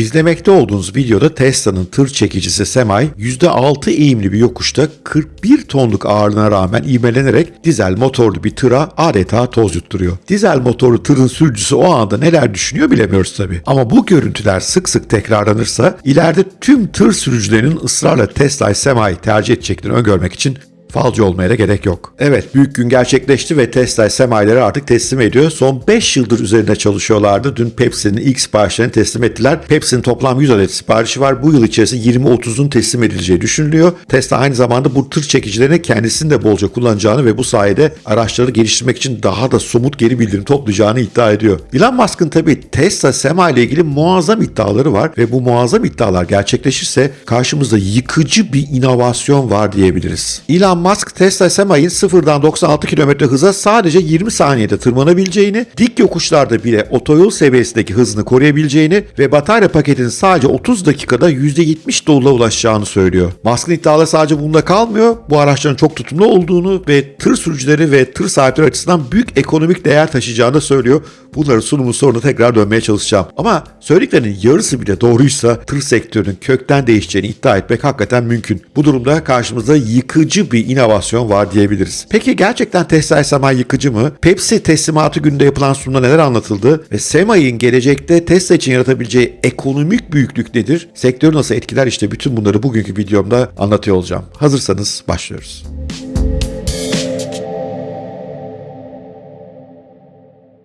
İzlemekte olduğunuz videoda Tesla'nın tır çekicisi Semi %6 eğimli bir yokuşta 41 tonluk ağırlığına rağmen ivmelenerek dizel motorlu bir tıra adeta toz yutturuyor. Dizel motorlu tırın sürücüsü o anda neler düşünüyor bilemiyoruz tabi. Ama bu görüntüler sık sık tekrarlanırsa ileride tüm tır sürücülerinin ısrarla Tesla Semi tercih edeceklerini öngörmek için falcı olmaya da gerek yok. Evet büyük gün gerçekleşti ve Tesla semayileri artık teslim ediyor. Son 5 yıldır üzerinde çalışıyorlardı. Dün Pepsi'nin ilk siparişlerini teslim ettiler. Pepsi'nin toplam 100 adet siparişi var. Bu yıl içerisinde 20-30'un teslim edileceği düşünülüyor. Tesla aynı zamanda bu tır çekicilerini kendisinin de bolca kullanacağını ve bu sayede araçları geliştirmek için daha da somut geri bildirim toplayacağını iddia ediyor. Elon Musk'ın tabii Tesla Sema ile ilgili muazzam iddiaları var ve bu muazzam iddialar gerçekleşirse karşımızda yıkıcı bir inovasyon var diyebiliriz. Elon Musk Tesla Sema'nın sıfırdan 96 km hıza sadece 20 saniyede tırmanabileceğini, dik yokuşlarda bile otoyol seviyesindeki hızını koruyabileceğini ve batarya paketinin sadece 30 dakikada %70 doluğa ulaşacağını söylüyor. Musk'ın iddiaları sadece bunda kalmıyor. Bu araçların çok tutumlu olduğunu ve tır sürücüleri ve tır sahipleri açısından büyük ekonomik değer taşıyacağını da söylüyor. Bunların sunumu sonunda tekrar dönmeye çalışacağım. Ama söylediklerinin yarısı bile doğruysa tır sektörünün kökten değişeceğini iddia etmek hakikaten mümkün. Bu durumda karşımızda yıkıcı bir inovasyon var diyebiliriz. Peki gerçekten Tesla Sema yıkıcı mı? Pepsi teslimatı gününde yapılan sunumda neler anlatıldı? Ve Sema'nın gelecekte Tesla için yaratabileceği ekonomik büyüklük nedir? Sektörü nasıl etkiler? İşte bütün bunları bugünkü videomda anlatıyor olacağım. Hazırsanız başlıyoruz.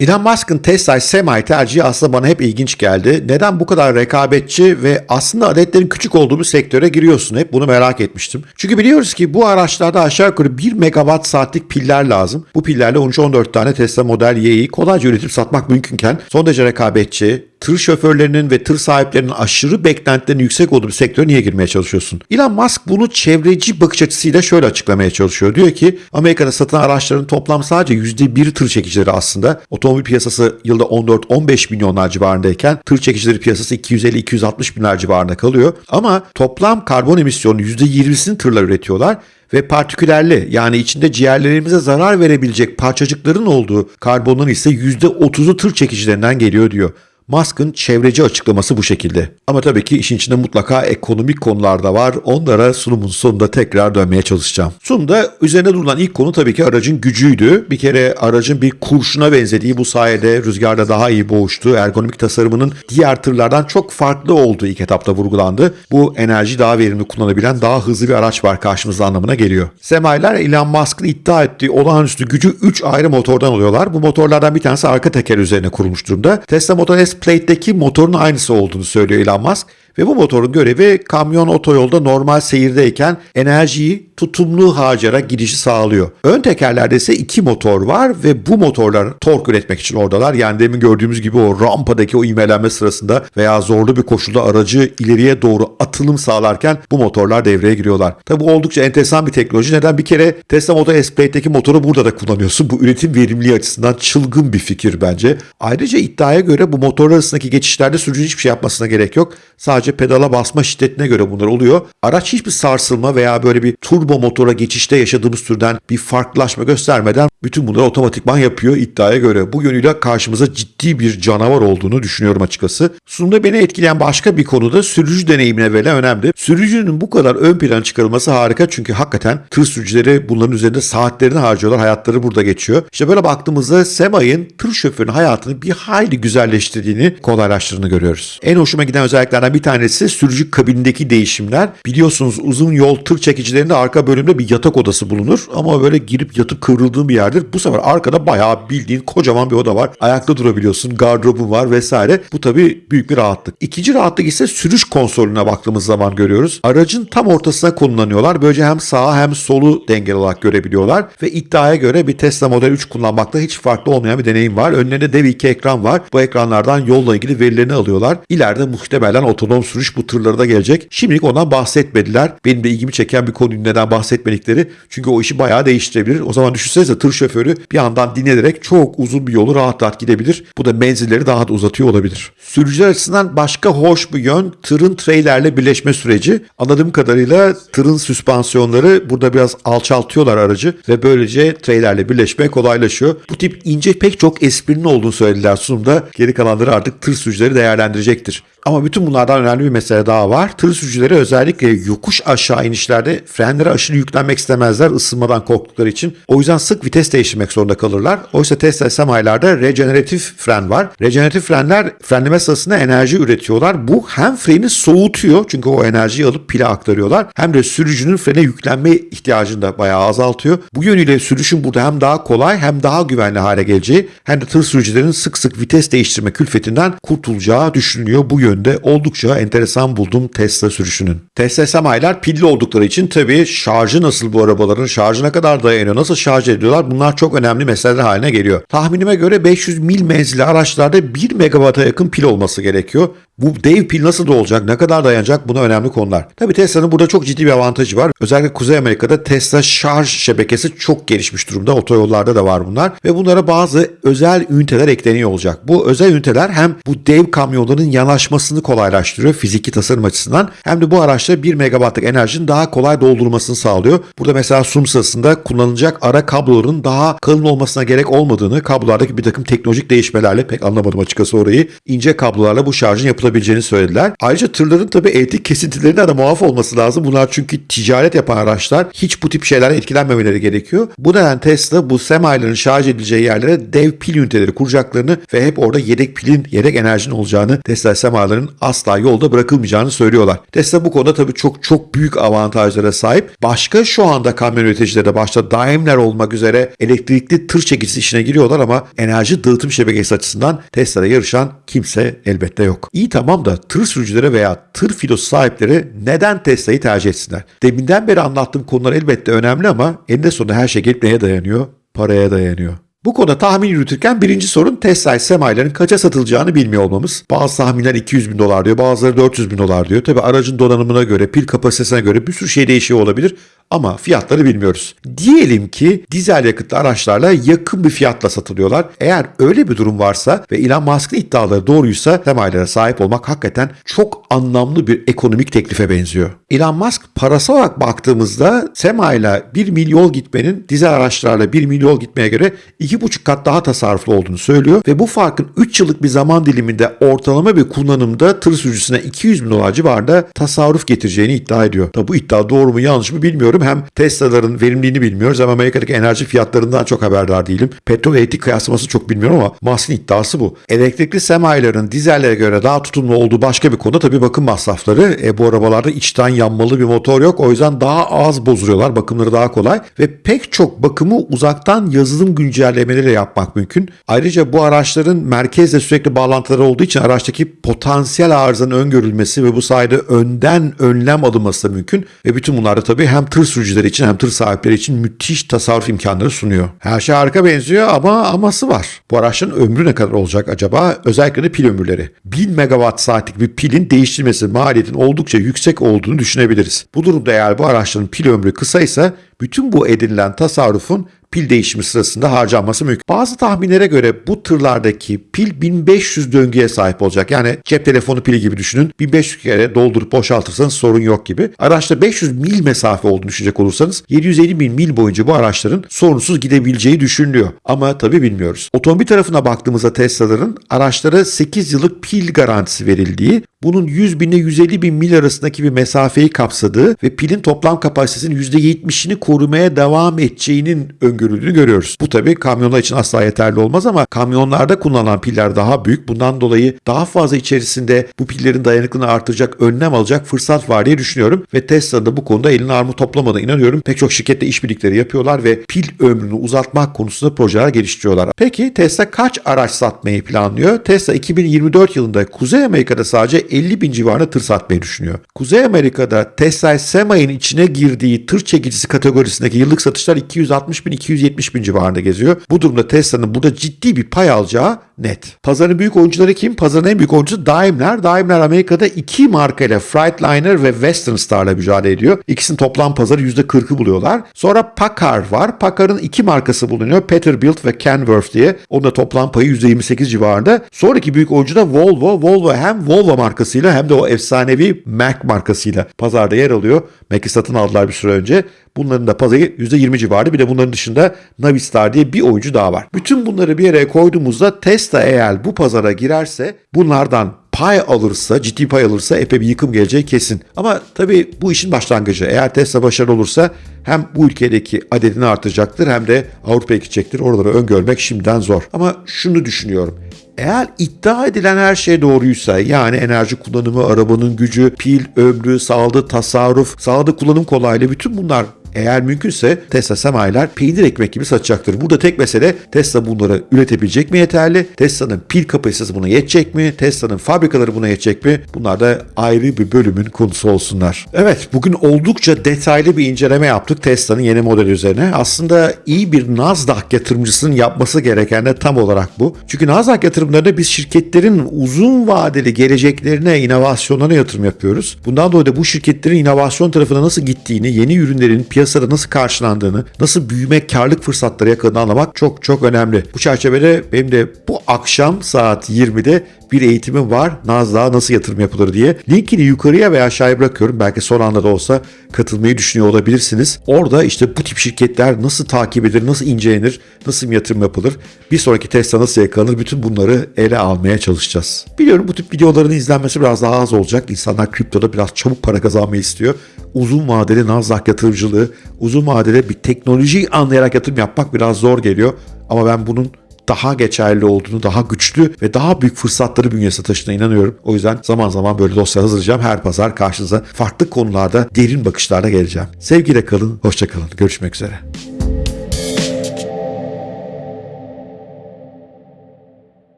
Elon Musk'ın Tesla Semi tercihi aslında bana hep ilginç geldi. Neden bu kadar rekabetçi ve aslında adetlerin küçük olduğu bir sektöre giriyorsun? Hep bunu merak etmiştim. Çünkü biliyoruz ki bu araçlarda aşağı yukarı 1 megawatt saatlik piller lazım. Bu pillerle 13-14 tane Tesla Model Y'yi kolayca üretip satmak mümkünken son derece rekabetçi, tır şoförlerinin ve tır sahiplerinin aşırı beklentilerinin yüksek olduğu bir sektöre niye girmeye çalışıyorsun? Elon Musk bunu çevreci bakış açısıyla şöyle açıklamaya çalışıyor. Diyor ki Amerika'da satılan araçların toplam sadece %1 tır çekicileri aslında. Otomobil piyasası yılda 14-15 milyonlar civarındayken tır çekicileri piyasası 250-260 binler civarında kalıyor. Ama toplam karbon emisyonu %20'sini tırlar üretiyorlar ve partikülerli yani içinde ciğerlerimize zarar verebilecek parçacıkların olduğu karbonun ise %30'u tır çekicilerinden geliyor diyor. Musk'ın çevreci açıklaması bu şekilde. Ama tabii ki işin içinde mutlaka ekonomik konular da var. Onlara sunumun sonunda tekrar dönmeye çalışacağım. Sunumda üzerine durulan ilk konu tabii ki aracın gücüydü. Bir kere aracın bir kurşuna benzediği bu sayede rüzgarda daha iyi boğuştuğu, ergonomik tasarımının diğer tırlardan çok farklı olduğu ilk etapta vurgulandı. Bu enerji daha verimli kullanabilen daha hızlı bir araç var karşımızda anlamına geliyor. Semayiler Elon Musk'ın iddia ettiği olağanüstü gücü 3 ayrı motordan alıyorlar. Bu motorlardan bir tanesi arka teker üzerine kurulmuş durumda. Tesla Model S Plate'deki motorun aynısı olduğunu söylüyor Elon Musk. Ve bu motorun görevi kamyon otoyolda normal seyirdeyken enerjiyi tutumlu harcayarak gidişi sağlıyor. Ön tekerlerde ise iki motor var ve bu motorlar tork üretmek için oradalar. Yani demin gördüğümüz gibi o rampadaki o ivmelenme sırasında veya zorlu bir koşulda aracı ileriye doğru atılım sağlarken bu motorlar devreye giriyorlar. Tabi bu oldukça enteresan bir teknoloji. Neden? Bir kere Tesla Model S Plate'deki motoru burada da kullanıyorsun. Bu üretim verimliliği açısından çılgın bir fikir bence. Ayrıca iddiaya göre bu motorlar arasındaki geçişlerde sürücü hiçbir şey yapmasına gerek yok. Sadece pedala basma şiddetine göre bunlar oluyor. Araç hiçbir sarsılma veya böyle bir turbo motora geçişte yaşadığımız türden bir farklılaşma göstermeden bütün bunları otomatikman yapıyor iddiaya göre. Bu yönüyle karşımıza ciddi bir canavar olduğunu düşünüyorum açıkçası. Sunumda beni etkileyen başka bir konu da sürücü deneyimine verilen önemli. Sürücünün bu kadar ön plana çıkarılması harika çünkü hakikaten tır sürücüleri bunların üzerinde saatlerini harcıyorlar. Hayatları burada geçiyor. İşte böyle baktığımızda Sema'nın tır şoförünün hayatını bir hayli güzelleştirdiğini, kolaylaştırdığını görüyoruz. En hoşuma giden özelliklerden bir tanesi sürücü kabinindeki değişimler. Biliyorsunuz uzun yol tır çekicilerinde arka bölümde bir yatak odası bulunur ama böyle girip yatıp kıvrıldığın bir yerdir. Bu sefer arkada bayağı bildiğin kocaman bir oda var. Ayakta durabiliyorsun, gardırobun var vesaire. Bu tabii büyük bir rahatlık. İkinci rahatlık ise sürüş konsolüne baktığımız zaman görüyoruz. Aracın tam ortasına konumlanıyorlar. Böylece hem sağa hem solu dengeli olarak görebiliyorlar ve iddiaya göre bir Tesla Model 3 kullanmakta hiç farklı olmayan bir deneyim var. Önlerinde dev iki ekran var. Bu ekranlardan yolla ilgili verilerini alıyorlar. İleride muhtemelen otonom sürüş bu tırlara da gelecek. Şimdilik ondan bahsetmediler. Benim de ilgimi çeken bir konuyu neden bahsetmedikleri. Çünkü o işi bayağı değiştirebilir. O zaman düşünsenize tır şoförü bir yandan dinlenerek çok uzun bir yolu rahat rahat gidebilir. Bu da menzilleri daha da uzatıyor olabilir. Sürücüler açısından başka hoş bir yön tırın treylerle birleşme süreci. Anladığım kadarıyla tırın süspansiyonları burada biraz alçaltıyorlar aracı ve böylece treylerle birleşme kolaylaşıyor. Bu tip ince pek çok esprinin olduğunu söylediler sunumda. Geri kalanları artık tır sürücüleri değerlendirecektir. Ama bütün bunlardan önemli bir mesele daha var. Tır sürücüleri özellikle yokuş aşağı inişlerde frenlere aşırı yüklenmek istemezler ısınmadan korktukları için. O yüzden sık vites değiştirmek zorunda kalırlar. Oysa Tesla semi'larda rejeneratif fren var. Rejeneratif frenler frenleme sırasında enerji üretiyorlar. Bu hem freni soğutuyor çünkü o enerjiyi alıp pile aktarıyorlar. Hem de sürücünün frene yüklenme ihtiyacını da bayağı azaltıyor. Bu yönüyle sürüşün burada hem daha kolay hem daha güvenli hale geleceği hem de tır sürücülerin sık sık vites değiştirme külfetinden kurtulacağı düşünülüyor bu yönde oldukça enteresan buldum Tesla sürüşünün. Tesla semi'ler pilli oldukları için tabii şarjı nasıl bu arabaların, şarjı ne kadar dayanıyor, nasıl şarj ediyorlar bunlar çok önemli meseleler haline geliyor. Tahminime göre 500 mil menzilli araçlarda 1 megawata yakın pil olması gerekiyor. Bu dev pil nasıl da olacak, ne kadar dayanacak buna önemli konular. Tabii Tesla'nın burada çok ciddi bir avantajı var. Özellikle Kuzey Amerika'da Tesla şarj şebekesi çok gelişmiş durumda. Otoyollarda da var bunlar. Ve bunlara bazı özel üniteler ekleniyor olacak. Bu özel üniteler hem bu dev kamyonların yanaşmasını kolaylaştırıyor fiziki tasarım açısından hem de bu araçta 1 megawattlık enerjinin daha kolay doldurulmasını sağlıyor. Burada mesela sunum sırasında kullanılacak ara kabloların daha kalın olmasına gerek olmadığını, kablolardaki bir takım teknolojik değişmelerle pek anlamadım açıkçası orayı. ince kablolarla bu şarjın yapılabileceğini söylediler. Ayrıca tırların tabii elektrik kesintilerinden de muaf olması lazım. Bunlar çünkü ticaret yapan araçlar. Hiç bu tip şeylerden etkilenmemeleri gerekiyor. Bu nedenle Tesla bu semilerin şarj edileceği yerlere dev pil üniteleri kuracaklarını ve hep orada yedek pilin, yedek enerjinin olacağını, Tesla semilerin asla yolda bırakılmayacağını söylüyorlar. Tesla bu konuda tabii çok çok büyük avantajlara sahip. Başka şu anda kamyon üreticileri de başta Daimler olmak üzere elektrikli tır çekicisi işine giriyorlar ama enerji dağıtım şebekesi açısından Tesla'da yarışan kimse elbette yok. İyi tamam da tır sürücüleri veya tır filosu sahipleri neden Tesla'yı tercih etsinler? Deminden beri anlattığım konular elbette önemli ama eninde sonunda her şey gelip neye dayanıyor? Paraya dayanıyor. Bu konuda tahmin yürütürken birinci sorun Tesla semilerin kaça satılacağını bilmiyor olmamız. Bazı tahminler 200 bin dolar diyor, bazıları 400 bin dolar diyor. Tabi aracın donanımına göre, pil kapasitesine göre bir sürü şey değişiyor olabilir ama fiyatları bilmiyoruz. Diyelim ki dizel yakıtlı araçlarla yakın bir fiyatla satılıyorlar. Eğer öyle bir durum varsa ve Elon Musk'ın iddiaları doğruysa semilere sahip olmak hakikaten çok anlamlı bir ekonomik teklife benziyor. Elon Musk parasal olarak baktığımızda semayla 1 milyon gitmenin dizel araçlarla 1 milyon gitmeye göre 2,5 kat daha tasarruflu olduğunu söylüyor ve bu farkın 3 yıllık bir zaman diliminde ortalama bir kullanımda tır sürücüsüne 200 bin dolar civarında tasarruf getireceğini iddia ediyor. Tabi bu iddia doğru mu yanlış mı bilmiyorum. Hem Tesla'ların verimliliğini bilmiyoruz hem Amerika'daki enerji fiyatlarından çok haberdar değilim. Petrol elektrik kıyaslaması çok bilmiyorum ama Musk'ın iddiası bu. Elektrikli semilerin dizellere göre daha tutumlu olduğu başka bir konu tabii bakım masrafları. E, bu arabalarda içten yanmalı bir motor yok. O yüzden daha az bozuluyorlar. Bakımları daha kolay ve pek çok bakımı uzaktan yazılım güncellemeleriyle yapmak mümkün. Ayrıca bu araçların merkezle sürekli bağlantıları olduğu için araçtaki potansiyel arızanın öngörülmesi ve bu sayede önden önlem alınması da mümkün. Ve bütün bunlar da tabii hem tır sürücüleri için hem tır sahipleri için müthiş tasarruf imkanları sunuyor. Her şey harika benziyor ama aması var. Bu araçların ömrü ne kadar olacak acaba? Özellikle de pil ömürleri. 1000 megawatt saatlik bir pilin değiştirmesi maliyetin oldukça yüksek olduğunu düşünebiliriz. Bu durumda eğer bu araçların pil ömrü kısaysa bütün bu edinilen tasarrufun pil değişimi sırasında harcanması mümkün. Bazı tahminlere göre bu tırlardaki pil 1500 döngüye sahip olacak. Yani cep telefonu pili gibi düşünün. 1500 kere doldurup boşaltırsanız sorun yok gibi. Araçta 500 mil mesafe olduğunu düşünecek olursanız 750 bin mil boyunca bu araçların sorunsuz gidebileceği düşünülüyor. Ama tabii bilmiyoruz. Otomobil tarafına baktığımızda Tesla'ların araçlara 8 yıllık pil garantisi verildiği, bunun 100 bin ile 150 bin mil arasındaki bir mesafeyi kapsadığı ve pilin toplam kapasitesinin %70'ini korumaya devam edeceğinin öngörüldüğünü görüyoruz. Bu tabii kamyonlar için asla yeterli olmaz ama kamyonlarda kullanılan piller daha büyük. Bundan dolayı daha fazla içerisinde bu pillerin dayanıklılığını artıracak önlem alacak fırsat var diye düşünüyorum. Ve Tesla da bu konuda elini armut toplamadığına inanıyorum. Pek çok şirkette işbirlikleri yapıyorlar ve pil ömrünü uzatmak konusunda projeler geliştiriyorlar. Peki Tesla kaç araç satmayı planlıyor? Tesla 2024 yılında Kuzey Amerika'da sadece 50 bin civarında tır satmayı düşünüyor. Kuzey Amerika'da Tesla Semi'nin içine girdiği tır çekicisi kategorisindeki yıllık satışlar 260 bin 270 bin civarında geziyor. Bu durumda Tesla'nın burada ciddi bir pay alacağı net. Pazarın büyük oyuncuları kim? Pazarın en büyük oyuncusu Daimler. Daimler Amerika'da iki markayla Freightliner ve Western Star'la mücadele ediyor. İkisinin toplam pazarı %40'ı buluyorlar. Sonra Packard var. Packard'ın iki markası bulunuyor. Peterbilt ve Kenworth diye. Onun da toplam payı %28 civarında. Sonraki büyük oyuncu da Volvo. Volvo hem Volvo markasıyla hem de o efsanevi Mac markasıyla pazarda yer alıyor. Mac'i satın aldılar bir süre önce. Bunların da pazarı %20 civarı. Bir de bunların dışında Navistar diye bir oyuncu daha var. Bütün bunları bir araya koyduğumuzda Tesla eğer bu pazara girerse bunlardan pay alırsa, ciddi pay alırsa epey bir yıkım geleceği kesin. Ama tabii bu işin başlangıcı. Eğer Tesla başarılı olursa hem bu ülkedeki adedini artacaktır hem de Avrupa'ya gidecektir. Oraları öngörmek şimdiden zor. Ama şunu düşünüyorum. Eğer iddia edilen her şey doğruysa yani enerji kullanımı, arabanın gücü, pil, ömrü, sağladığı tasarruf, sağladığı kullanım kolaylığı bütün bunlar eğer mümkünse Tesla semayiler peynir ekmek gibi satacaktır. Burada tek mesele Tesla bunları üretebilecek mi yeterli? Tesla'nın pil kapasitesi buna yetecek mi? Tesla'nın fabrikaları buna yetecek mi? Bunlar da ayrı bir bölümün konusu olsunlar. Evet bugün oldukça detaylı bir inceleme yaptık Tesla'nın yeni modeli üzerine. Aslında iyi bir Nasdaq yatırımcısının yapması gereken de tam olarak bu. Çünkü Nasdaq yatırımlarında biz şirketlerin uzun vadeli geleceklerine, inovasyonlarına yatırım yapıyoruz. Bundan dolayı da bu şirketlerin inovasyon tarafına nasıl gittiğini, yeni ürünlerin piyasada nasıl karşılandığını, nasıl büyüme, karlık fırsatları yakaladığını anlamak çok çok önemli. Bu çerçevede benim de bu akşam saat 20'de bir eğitimim var. Nasdaq'a nasıl yatırım yapılır diye. Linkini yukarıya veya aşağıya bırakıyorum. Belki son anda da olsa katılmayı düşünüyor olabilirsiniz. Orada işte bu tip şirketler nasıl takip edilir, nasıl incelenir, nasıl bir yatırım yapılır, bir sonraki Tesla nasıl yakalanır bütün bunları ele almaya çalışacağız. Biliyorum bu tip videoların izlenmesi biraz daha az olacak. İnsanlar kriptoda biraz çabuk para kazanmayı istiyor. Uzun vadeli Nasdaq yatırımcılığı, uzun vadeli bir teknolojiyi anlayarak yatırım yapmak biraz zor geliyor. Ama ben bunun daha geçerli olduğunu, daha güçlü ve daha büyük fırsatları bünyesine taşıdığına inanıyorum. O yüzden zaman zaman böyle dosya hazırlayacağım. Her pazar karşınıza farklı konularda derin bakışlarla geleceğim. Sevgiyle kalın, hoşça kalın. Görüşmek üzere.